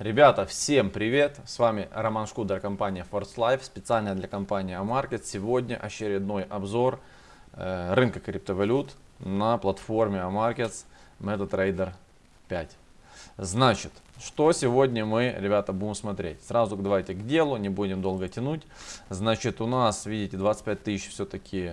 Ребята, всем привет! С вами Роман Шкудер, компания Force Life, специально для компании Amarket. Сегодня очередной обзор э, рынка криптовалют на платформе Amarkets MetaTrader 5. Значит, что сегодня мы, ребята, будем смотреть? Сразу давайте к делу, не будем долго тянуть. Значит, у нас, видите, 25 тысяч все-таки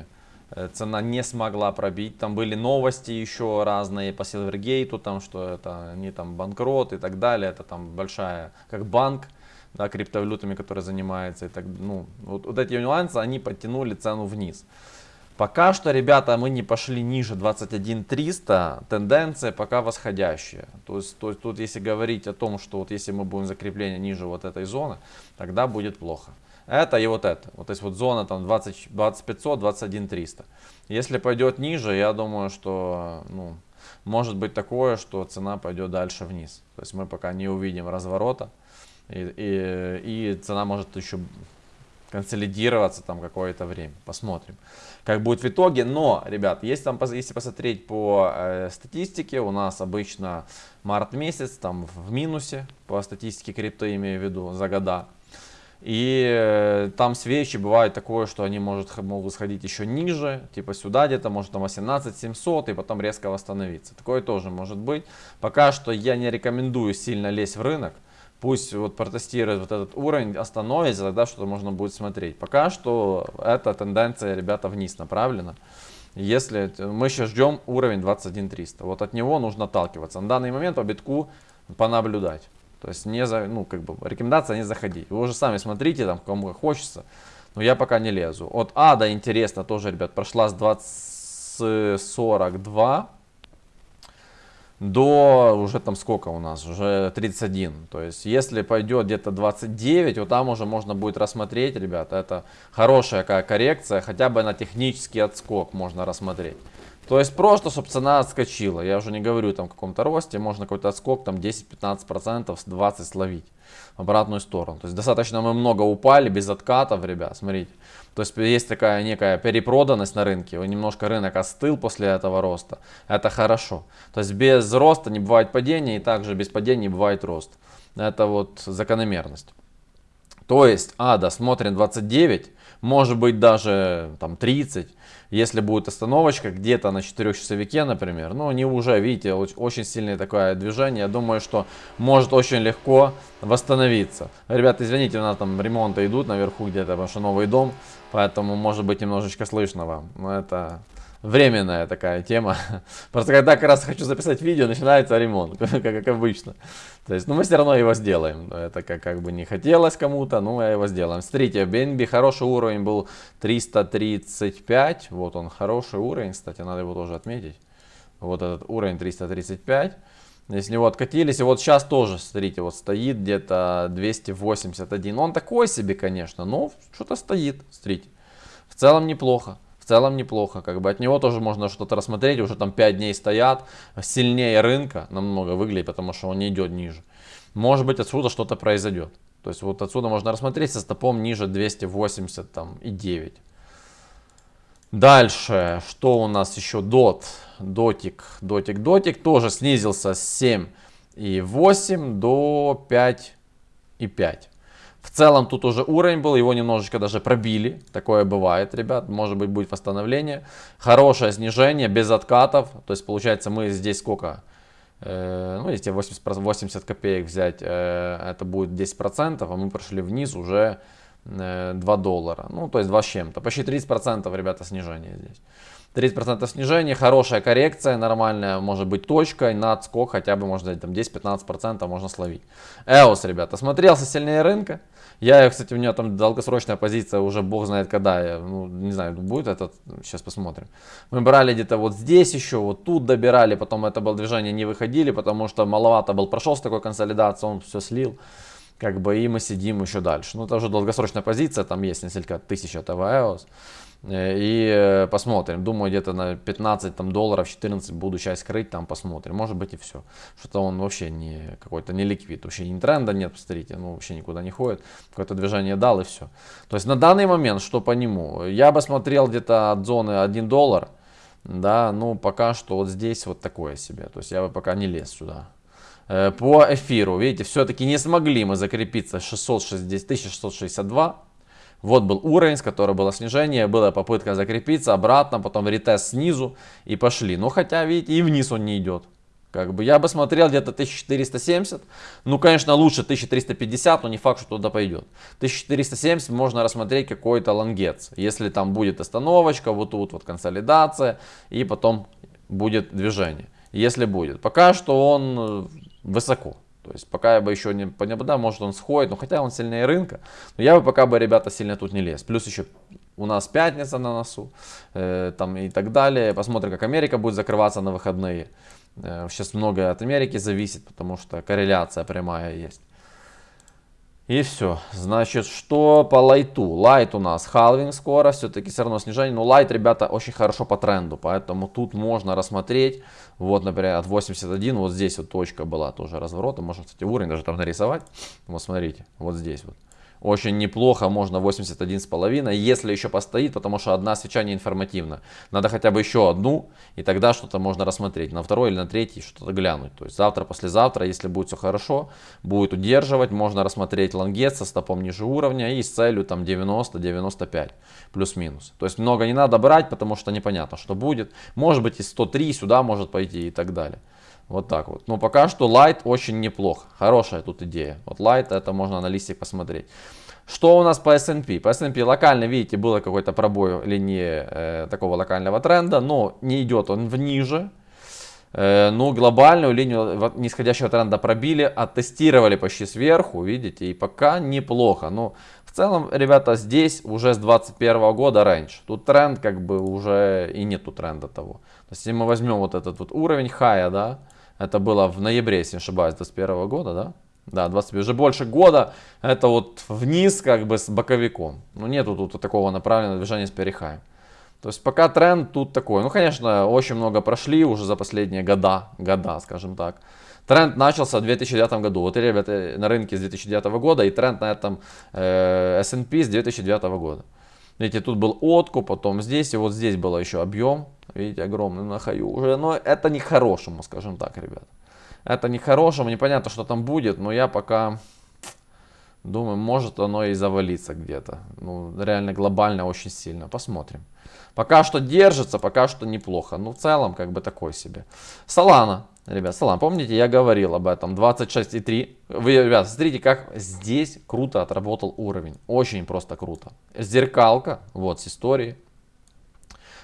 цена не смогла пробить. Там были новости еще разные по Silvergate, там, что это они там банкрот и так далее. Это там большая, как банк, да, криптовалютами, который занимается. И так, ну, вот, вот эти нюансы, они подтянули цену вниз. Пока что, ребята, мы не пошли ниже 21 300, тенденция пока восходящая. То есть, то есть тут если говорить о том, что вот если мы будем закрепление ниже вот этой зоны, тогда будет плохо это и вот это. Вот здесь вот зона там 20, 2500, 21 300. Если пойдет ниже, я думаю, что ну, может быть такое, что цена пойдет дальше вниз. То есть мы пока не увидим разворота. И, и, и цена может еще консолидироваться там какое-то время. Посмотрим, как будет в итоге. Но, ребят, если, там, если посмотреть по э, статистике, у нас обычно март месяц там в минусе, по статистике крипто имею в виду, за года. И э, там свечи бывает такое, что они может, могут сходить еще ниже, типа сюда где-то, может там 18 700 и потом резко восстановиться. Такое тоже может быть. Пока что я не рекомендую сильно лезть в рынок. Пусть вот протестирует вот этот уровень, остановится, тогда что-то можно будет смотреть. Пока что эта тенденция, ребята, вниз направлена. Если мы сейчас ждем уровень 21 300, вот от него нужно отталкиваться. На данный момент по битку понаблюдать. То есть не за, ну, как бы, рекомендация не заходить. Вы уже сами смотрите, там, кому хочется. Но я пока не лезу. От А до интересно тоже, ребят, прошла с 20.42 до уже там сколько у нас, уже 31. То есть если пойдет где-то 29, вот там уже можно будет рассмотреть, ребята, это хорошая какая коррекция, хотя бы на технический отскок можно рассмотреть. То есть просто, чтобы цена отскочила. Я уже не говорю там каком-то росте, можно какой-то отскок там 10-15%, 20 словить в обратную сторону. То есть достаточно мы много упали без откатов, ребят, смотрите. То есть есть такая некая перепроданность на рынке, немножко рынок остыл после этого роста. Это хорошо. То есть без роста не бывает падения и также без падения не бывает рост. Это вот закономерность. То есть, ада, смотрим 29, может быть даже там 30. Если будет остановочка где-то на 4 часовике, например, ну, они уже, видите, очень сильное такое движение. Я думаю, что может очень легко восстановиться. Ребята, извините, у нас там ремонты идут наверху где-то, потому что новый дом, поэтому может быть немножечко слышно вам. Но это временная такая тема. Просто когда как раз хочу записать видео, начинается ремонт, как, как обычно. То есть, ну мы все равно его сделаем. Это как, как бы не хотелось кому-то, ну мы его сделаем. Смотрите, BNB хороший уровень был 335. Вот он, хороший уровень, кстати, надо его тоже отметить. Вот этот уровень 335. Если него откатились, и вот сейчас тоже, смотрите, вот стоит где-то 281. Он такой себе, конечно, но что-то стоит, смотрите. В целом неплохо целом неплохо. Как бы от него тоже можно что-то рассмотреть. Уже там 5 дней стоят. Сильнее рынка намного выглядит, потому что он не идет ниже. Может быть отсюда что-то произойдет. То есть вот отсюда можно рассмотреть со стопом ниже 280 там, и 9. Дальше, что у нас еще? Дот, дотик, дотик, дотик тоже снизился с 7 и 8 до 5 и 5. В целом тут уже уровень был, его немножечко даже пробили. Такое бывает, ребят. Может быть будет восстановление. Хорошее снижение, без откатов. То есть получается мы здесь сколько? Э, ну если 80, 80 копеек взять, э, это будет 10%, а мы прошли вниз уже э, 2 доллара. Ну то есть 2 с чем-то. Почти 30% ребята снижение здесь. 30% снижения, хорошая коррекция, нормальная, может быть точкой, на отскок хотя бы можно там 10-15% можно словить. EOS, ребята, смотрелся сильнее рынка. Я, кстати, у меня там долгосрочная позиция, уже бог знает когда, я, ну, не знаю, будет этот, сейчас посмотрим. Мы брали где-то вот здесь еще, вот тут добирали, потом это было движение, не выходили, потому что маловато был, прошел с такой консолидацией, он все слил. Как бы и мы сидим еще дальше. Ну, это уже долгосрочная позиция, там есть несколько тысяч этого EOS. Э, и э, посмотрим. Думаю, где-то на 15 там, долларов, 14 буду часть крыть, там посмотрим. Может быть и все. Что-то он вообще не какой-то не ликвид. Вообще ни тренда нет, посмотрите. Ну, вообще никуда не ходит. Какое-то движение дал и все. То есть на данный момент, что по нему? Я бы смотрел где-то от зоны 1 доллар. Да, ну пока что вот здесь вот такое себе. То есть я бы пока не лез сюда. Э, по эфиру, видите, все-таки не смогли мы закрепиться 660, 1662. Вот был уровень, с которого было снижение, была попытка закрепиться, обратно, потом ретест снизу и пошли. Но хотя, видите, и вниз он не идет. Как бы я бы смотрел где-то 1470. Ну, конечно, лучше 1350, но не факт, что туда пойдет. 1470 можно рассмотреть какой-то лонгец. Если там будет остановочка, вот тут вот консолидация, и потом будет движение. Если будет. Пока что он э, высоко. То есть пока я бы еще не понял, может он сходит, но хотя он сильнее рынка, но я бы пока бы, ребята, сильно тут не лез. Плюс еще у нас пятница на носу, э, там и так далее. Посмотрим, как Америка будет закрываться на выходные. Э, сейчас многое от Америки зависит, потому что корреляция прямая есть. И все. Значит, что по лайту? Лайт у нас халвинг скоро, все-таки все равно снижение. Но лайт, ребята, очень хорошо по тренду, поэтому тут можно рассмотреть. Вот, например, от 81, вот здесь вот точка была тоже разворота. Можно, кстати, уровень даже там нарисовать. Вот смотрите, вот здесь вот очень неплохо, можно 81,5, если еще постоит, потому что одна свеча не информативна. Надо хотя бы еще одну, и тогда что-то можно рассмотреть. На второй или на третий что-то глянуть. То есть завтра, послезавтра, если будет все хорошо, будет удерживать, можно рассмотреть лонгет со стопом ниже уровня и с целью там 90-95, плюс-минус. То есть много не надо брать, потому что непонятно, что будет. Может быть и 103 сюда может пойти и так далее. Вот так вот. Но пока что Light очень неплохо. Хорошая тут идея. Вот Light это можно на листик посмотреть. Что у нас по S&P? По S&P локально, видите, было какой-то пробой линии э, такого локального тренда, но не идет он в ниже. Э, ну, глобальную линию нисходящего тренда пробили, оттестировали почти сверху, видите, и пока неплохо. Но в целом, ребята, здесь уже с 2021 года раньше. Тут тренд как бы уже и нету тренда того. То есть, если мы возьмем вот этот вот уровень хая, да, это было в ноябре, если не ошибаюсь, 2021 года, да? Да, 20, уже больше года. Это вот вниз, как бы с боковиком. Ну, нету тут такого направленного движения с перехаем. То есть пока тренд тут такой. Ну, конечно, очень много прошли уже за последние года, года, скажем так. Тренд начался в 2009 году. Вот, ребята, на рынке с 2009 года и тренд на этом э, S&P с 2009 года. Видите, тут был откуп, потом здесь, и вот здесь был еще объем. Видите, огромный на хаю уже. Но это не хорошему, скажем так, ребят. Это не хорошему, непонятно, что там будет, но я пока думаю, может оно и завалиться где-то. Ну, реально глобально очень сильно. Посмотрим. Пока что держится, пока что неплохо. Ну, в целом, как бы такой себе. Солана. Ребят, салам, помните, я говорил об этом, 26,3. Вы, ребят, смотрите, как здесь круто отработал уровень. Очень просто круто. Зеркалка, вот, с истории.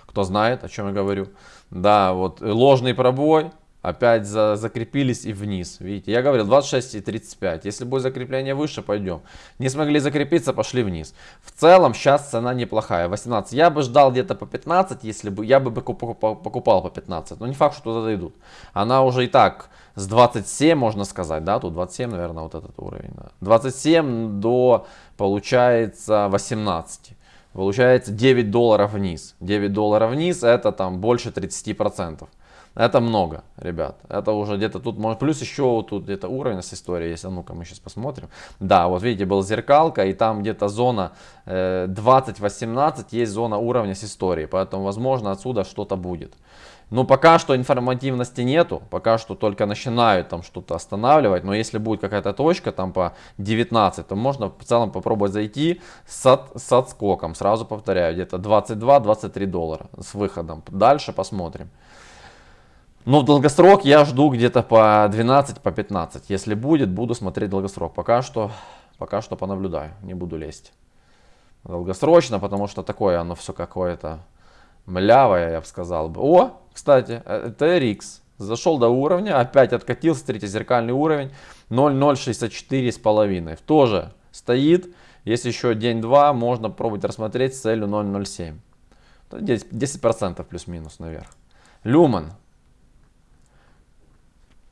Кто знает, о чем я говорю. Да, вот, ложный пробой, опять за, закрепились и вниз. Видите, я говорил 26 и 35. Если будет закрепление выше, пойдем. Не смогли закрепиться, пошли вниз. В целом сейчас цена неплохая. 18. Я бы ждал где-то по 15, если бы я бы покупал по 15. Но не факт, что туда дойдут. Она уже и так с 27, можно сказать, да, тут 27, наверное, вот этот уровень. Да. 27 до, получается, 18. Получается 9 долларов вниз. 9 долларов вниз это там больше 30%. Это много, ребят. Это уже где-то тут, может, плюс еще вот тут где-то уровень с историей есть. А ну-ка, мы сейчас посмотрим. Да, вот видите, был зеркалка, и там где-то зона э, 20-18 есть зона уровня с историей. Поэтому, возможно, отсюда что-то будет. Но пока что информативности нету, пока что только начинают там что-то останавливать. Но если будет какая-то точка там по 19, то можно в целом попробовать зайти с, от, с отскоком. Сразу повторяю, где-то 22-23 доллара с выходом. Дальше посмотрим. Но в долгосрок я жду где-то по 12, по 15. Если будет, буду смотреть долгосрок. Пока что, пока что понаблюдаю, не буду лезть. Долгосрочно, потому что такое оно все какое-то млявое, я бы сказал. О, кстати, это RX. Зашел до уровня, опять откатился, третий зеркальный уровень. 0,064 с половиной. Тоже стоит. Если еще день-два, можно пробовать рассмотреть с целью 0,07. 10% плюс-минус наверх. Люман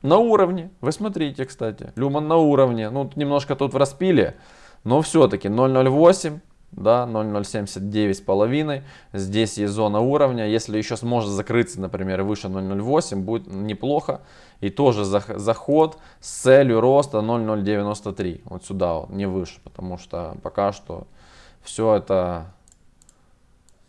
на уровне. Вы смотрите, кстати. Люман на уровне. Ну, немножко тут в распиле. Но все-таки 0.08. Да, 0.079 с половиной. Здесь есть зона уровня. Если еще сможет закрыться, например, выше 0.08, будет неплохо. И тоже заход с целью роста 0.093. Вот сюда, вот, не выше. Потому что пока что все это,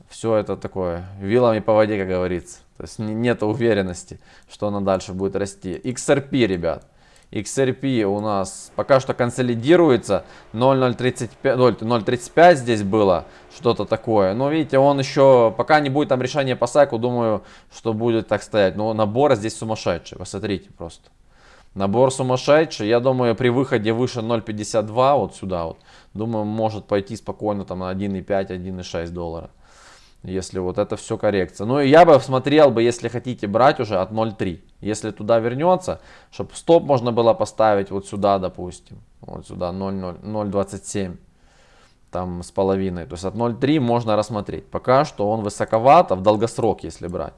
все это такое вилами по воде, как говорится. То есть нет уверенности, что она дальше будет расти. XRP, ребят. XRP у нас пока что консолидируется. 0.035 здесь было, что-то такое. Но видите, он еще, пока не будет там решения по сайку, думаю, что будет так стоять. Но набор здесь сумасшедший, посмотрите просто. Набор сумасшедший. Я думаю, при выходе выше 0.52, вот сюда вот, думаю, может пойти спокойно там на 1.5, 1.6 доллара. Если вот это все коррекция. Ну и я бы смотрел бы, если хотите брать уже от 0.3. Если туда вернется, чтобы стоп можно было поставить вот сюда, допустим. Вот сюда 0.27 там с половиной. То есть от 0.3 можно рассмотреть. Пока что он высоковато в долгосрок, если брать.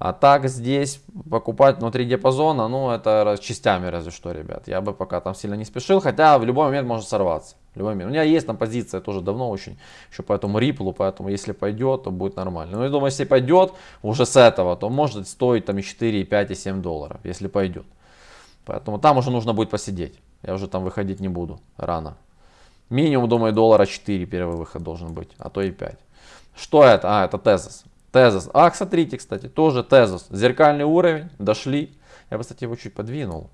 А так здесь покупать внутри диапазона, ну это частями разве что, ребят. Я бы пока там сильно не спешил, хотя в любой момент может сорваться. В любой момент. У меня есть там позиция тоже давно очень, еще по этому риплу, поэтому если пойдет, то будет нормально. Но я думаю, если пойдет уже с этого, то может стоить там и 4, и 5, и 7 долларов, если пойдет. Поэтому там уже нужно будет посидеть. Я уже там выходить не буду рано. Минимум, думаю, доллара 4 первый выход должен быть, а то и 5. Что это? А, это тезис. Тезос. А, смотрите, кстати, тоже тезос. Зеркальный уровень, дошли. Я бы, кстати, его чуть подвинул.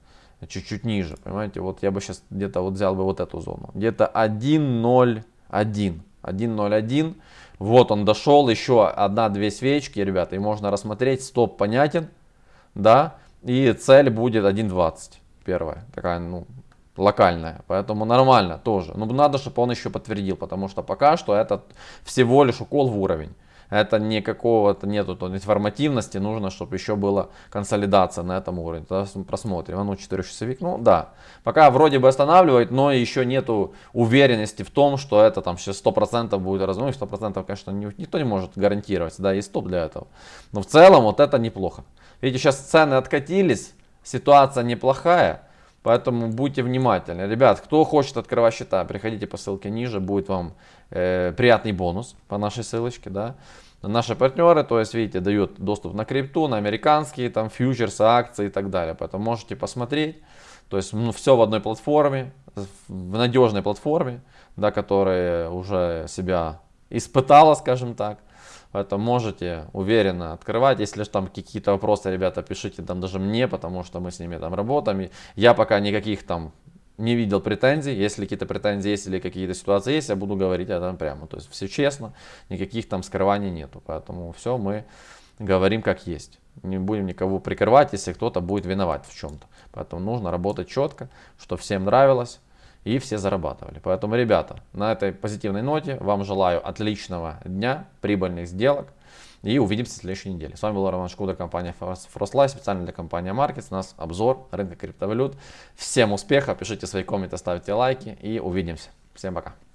Чуть-чуть ниже, понимаете. Вот я бы сейчас где-то вот взял бы вот эту зону. Где-то 1.01. 1.01. Вот он дошел. Еще одна-две свечки, ребята. И можно рассмотреть. Стоп понятен. Да. И цель будет 1.20. Первая. Такая, ну, локальная. Поэтому нормально тоже. Но надо, чтобы он еще подтвердил. Потому что пока что это всего лишь укол в уровень это не какого-то нету то информативности, нужно, чтобы еще была консолидация на этом уровне. Тогда просмотрим. А ну, 4 часовик, ну да. Пока вроде бы останавливает, но еще нету уверенности в том, что это там сейчас 100% будет раз. И 100% конечно никто не может гарантировать, да, есть стоп для этого. Но в целом вот это неплохо. Видите, сейчас цены откатились, ситуация неплохая. Поэтому будьте внимательны. Ребят, кто хочет открывать счета, приходите по ссылке ниже, будет вам э, приятный бонус по нашей ссылочке. Да. Наши партнеры, то есть, видите, дают доступ на крипту, на американские там фьючерсы, акции и так далее. Поэтому можете посмотреть. То есть, ну, все в одной платформе, в надежной платформе, да, которая уже себя испытала, скажем так. Поэтому можете уверенно открывать. Если же там какие-то вопросы, ребята, пишите там даже мне, потому что мы с ними там работаем. Я пока никаких там не видел претензий. Если какие-то претензии есть или какие-то ситуации есть, я буду говорить об этом прямо. То есть все честно, никаких там скрываний нету. Поэтому все мы говорим как есть. Не будем никого прикрывать, если кто-то будет виноват в чем-то. Поэтому нужно работать четко, что всем нравилось и все зарабатывали. Поэтому, ребята, на этой позитивной ноте вам желаю отличного дня, прибыльных сделок и увидимся в следующей неделе. С вами был Роман Шкуда, компания Frostlife, специально для компании Markets. У нас обзор рынка криптовалют. Всем успехов, пишите свои комменты, ставьте лайки и увидимся. Всем пока.